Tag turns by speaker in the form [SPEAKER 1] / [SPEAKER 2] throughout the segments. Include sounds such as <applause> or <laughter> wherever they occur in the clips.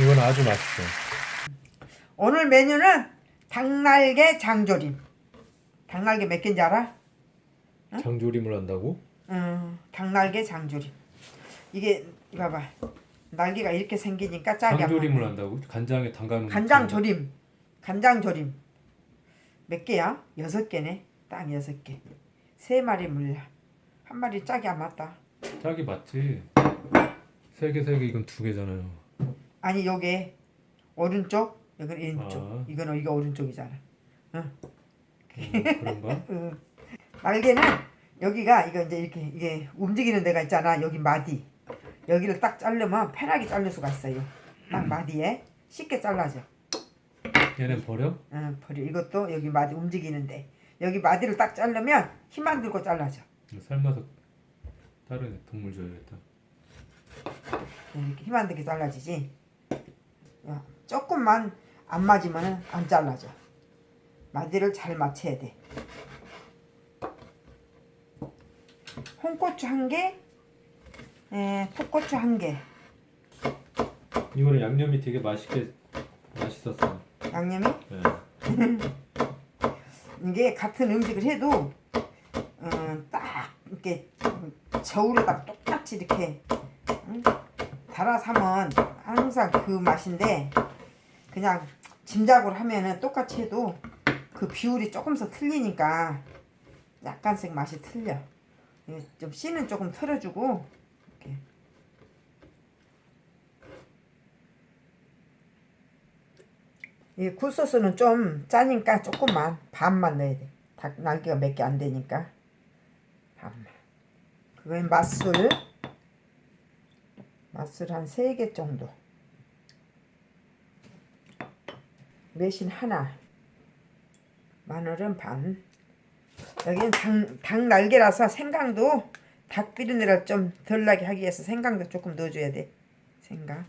[SPEAKER 1] 이건 아주 맛있어.
[SPEAKER 2] 오늘 메뉴는 닭날개 장조림. 닭날개 몇 개인지 알아?
[SPEAKER 1] 장조림을 한다고?
[SPEAKER 2] 음, 닭날개 장조림. 이게 봐봐. 날개가 이렇게 생기니까 안
[SPEAKER 1] 장조림을. 한다고? 간장에 담가놓은
[SPEAKER 2] 간장. 조림. 간장 조림. 몇 개야? 여섯 개네. 딱 여섯 개. 세 마리 물려. 한 마리 짝이 안 맞다.
[SPEAKER 1] 짝이 맞지? 세 개, 세 개, 이건 두 개잖아요.
[SPEAKER 2] 아니 요게 오른쪽, 여기는 왼쪽.
[SPEAKER 1] 아.
[SPEAKER 2] 이거는 이거 오른쪽이잖아.
[SPEAKER 1] 음, 그런가? <laughs>
[SPEAKER 2] 응. 날개는 여기가 이거 이제 이렇게 이게 움직이는 데가 있잖아. 여기 마디. 여기를 딱 자르면 편하게 자를 수가 있어요. 딱 마디에 쉽게 잘라져.
[SPEAKER 1] 얘는 버려?
[SPEAKER 2] 응, 버려. 이것도 여기 마디 움직이는데 여기 마디를 딱 자르면 힘안 들고 잘라져.
[SPEAKER 1] 삶아서 다른 동물 줘야겠다.
[SPEAKER 2] 이렇게 힘안 들게 잘라지지. 야, 조금만 안 맞으면은 안 잘라져. 마디를 잘 맞춰야 돼. 홍고추 한 개, 에, 풋고추 한 개.
[SPEAKER 1] 이거는 양념이 되게 맛있게 맛있었어.
[SPEAKER 2] 양념이
[SPEAKER 1] 네. <laughs>
[SPEAKER 2] 이게 같은 음식을 해도 어, 딱 이렇게 저울에다 똑같이 이렇게 응? 달아서 하면 항상 그 맛인데 그냥 짐작으로 하면은 똑같이 해도 그 비율이 조금씩 틀리니까 약간씩 맛이 틀려. 이게 좀 씨는 조금 털어주고 이렇게 이 굴소스는 좀 짜니까 조금만 반만 넣어야 돼. 닭 날개가 몇 개 안 되니까 반만. 그건 맛술 맛술 한세개 정도. 매신 하나. 마늘은 반. 여기는 닭, 닭 날개라서 생강도 닭 비린내를 좀 덜 나게 하기 위해서 생강도 조금 넣어줘야 돼. 생강,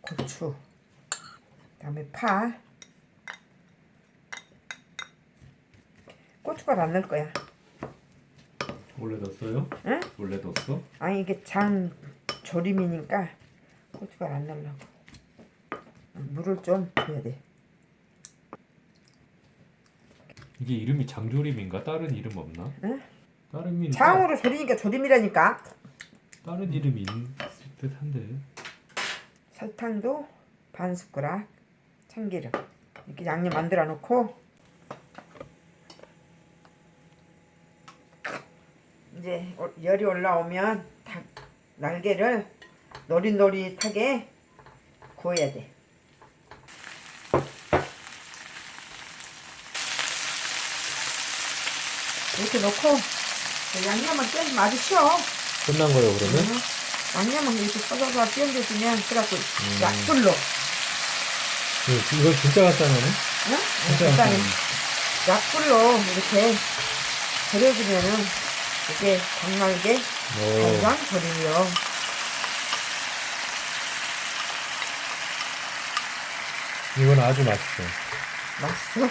[SPEAKER 2] 고추, 그다음에 파. 고춧가루 안 넣을 거야.
[SPEAKER 1] 원래 넣었어요?
[SPEAKER 2] 응?
[SPEAKER 1] 원래 넣었어?
[SPEAKER 2] 아니 이게 장 조림이니까 고춧가루 안 넣으려고. 물을 좀 넣어야 돼.
[SPEAKER 1] 이게 이름이 장조림인가? 다른 이름 없나?
[SPEAKER 2] 응?
[SPEAKER 1] 다른 이름
[SPEAKER 2] 장으로 조리니까 조림이라니까.
[SPEAKER 1] 다른 이름이 있을 듯한데.
[SPEAKER 2] 설탕도 반 숟가락, 참기름 이렇게 양념 만들어 놓고 이제 어- 열이 올라오면 닭 날개를 노릇노릇하게 구워야 돼. 이렇게 놓고 양념을 좀 마주 치워.
[SPEAKER 1] 끝난 거예요 그러면?
[SPEAKER 2] 응. 양념은 이렇게 썰어서 끼얹어주면 그래갖고 약불로
[SPEAKER 1] 이거, 이거 진짜 간단하네?
[SPEAKER 2] 응?
[SPEAKER 1] 진짜
[SPEAKER 2] 일단은
[SPEAKER 1] 간단해.
[SPEAKER 2] 약불로 이렇게 절여주면은 이게
[SPEAKER 1] 오.
[SPEAKER 2] 간장 절이요
[SPEAKER 1] 이건 아주 맛있어.
[SPEAKER 2] 맛있어?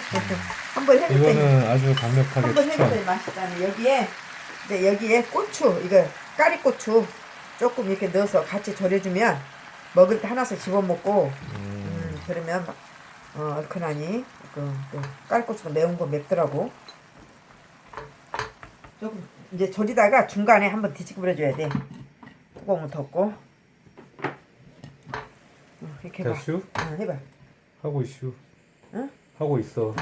[SPEAKER 2] 한번 해볼 때
[SPEAKER 1] 이거는 아주 강력하게
[SPEAKER 2] 한번
[SPEAKER 1] 추천.
[SPEAKER 2] 맛있다는. 여기에 이제 여기에 고추 이거 까리고추 조금 이렇게 넣어서 같이 절여주면 먹을 때 하나씩 집어먹고
[SPEAKER 1] 음,
[SPEAKER 2] 음, 그러면 막, 어, 얼큰하니 그, 또 깔고추도 매운 거 맵더라고. 조금 이제 졸이다가 중간에 한번 뒤집어 버려줘야 돼. 뚜껑을 덮고. 어, 이렇게 해봐.
[SPEAKER 1] 됐슈?
[SPEAKER 2] 어, 해봐.
[SPEAKER 1] 하고 있슈.
[SPEAKER 2] 응?
[SPEAKER 1] 하고 있어.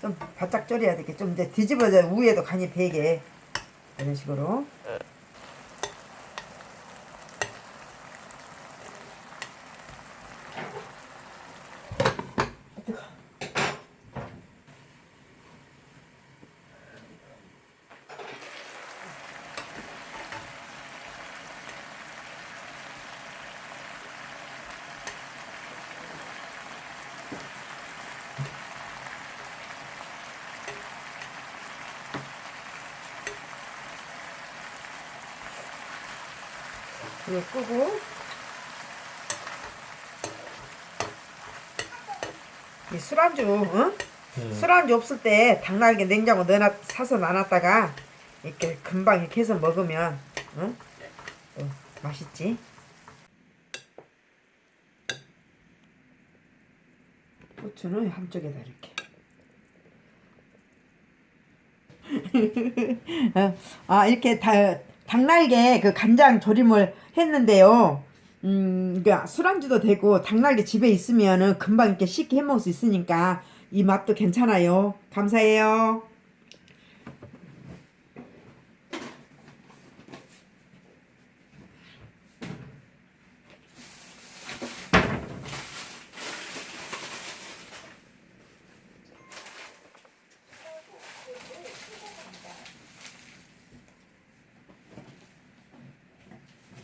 [SPEAKER 2] 좀 바짝 졸여야 좀 이제 뒤집어져. 위에도 간이 배게. 이런 식으로 불을 끄고 이 술안주 응? 예.
[SPEAKER 1] 음.
[SPEAKER 2] 술안주 없을 때 닭날개 냉장고 넣어놨, 사서 나눴다가 이렇게 금방 이렇게 해서 먹으면 응? 응, 맛있지 고추는 한쪽에다 이렇게 <laughs> 어, 아 이렇게 다 닭날개 그 간장 조림을 했는데요. 음, 그 술안주도 되고 닭날개 집에 있으면은 금방 이렇게 쉽게 해 먹을 수 있으니까 이 맛도 괜찮아요. 감사해요.